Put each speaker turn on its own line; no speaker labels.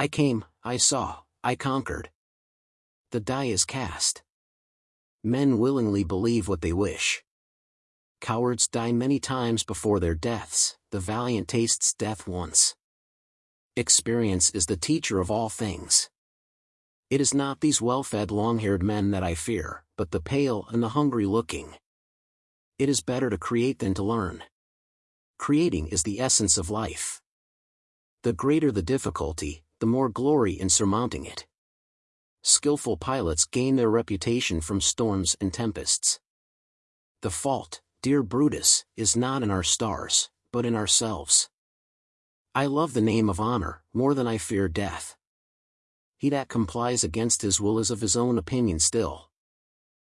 I came, I saw, I conquered. The die is cast. Men willingly believe what they wish. Cowards die many times before their deaths, the valiant tastes death once. Experience is the teacher of all things. It is not these well-fed long-haired men that I fear, but the pale and the hungry-looking. It is better to create than to learn. Creating is the essence of life. The greater the difficulty, the more glory in surmounting it. Skillful pilots gain their reputation from storms and tempests. The fault, dear Brutus, is not in our stars, but in ourselves. I love the name of honor, more than I fear death. He that complies against his will is of his own opinion still.